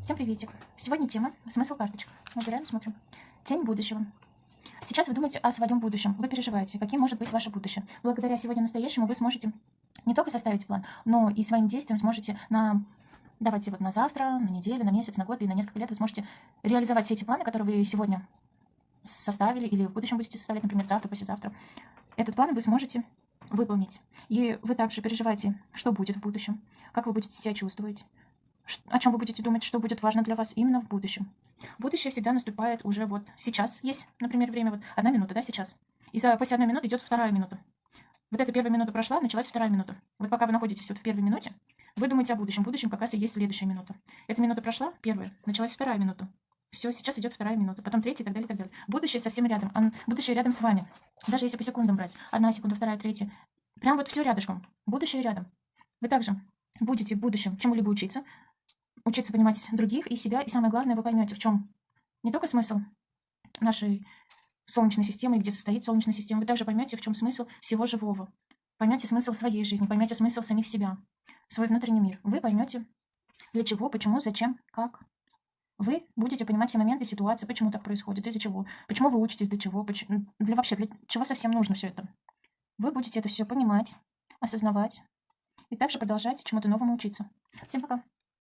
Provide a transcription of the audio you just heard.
Всем приветик. Сегодня тема «Смысл карточек». Выбираем, смотрим. Тень будущего. Сейчас вы думаете о своем будущем. Вы переживаете, каким может быть ваше будущее. Благодаря сегодня настоящему вы сможете не только составить план, но и своим действием сможете на давайте вот на завтра, на неделю, на месяц, на год и на несколько лет вы сможете реализовать все эти планы, которые вы сегодня составили или в будущем будете составлять, например, завтра, послезавтра. Этот план вы сможете выполнить. И вы также переживаете, что будет в будущем, как вы будете себя чувствовать, о чем вы будете думать, что будет важно для вас именно в будущем. Будущее всегда наступает уже вот сейчас. Есть, например, время, вот одна минута, да, сейчас. И за, после одной минуты идет вторая минута. Вот эта первая минута прошла, началась вторая минута. Вот пока вы находитесь вот в первой минуте, вы думаете о будущем. В будущем как раз и есть следующая минута. Эта минута прошла, первая, началась вторая минута. Все, сейчас идет вторая минута, потом третья и так далее, и так далее. Будущее совсем рядом. Будущее рядом с вами. Даже если по секундам брать. Одна секунда, вторая, третья. Прям вот все рядышком. Будущее рядом. Вы также будете в будущем чему-либо учиться, учиться понимать других и себя, и самое главное, вы поймете, в чем не только смысл нашей Солнечной системы, где состоит Солнечная система, вы также поймете, в чем смысл всего живого. Поймете смысл своей жизни, поймете смысл самих себя, свой внутренний мир. Вы поймете, для чего, почему, зачем, как. Вы будете понимать все моменты, ситуации, почему так происходит, из-за чего, почему вы учитесь, для чего, почему, для вообще, для чего совсем нужно все это. Вы будете это все понимать, осознавать и также продолжать чему-то новому учиться. Всем пока!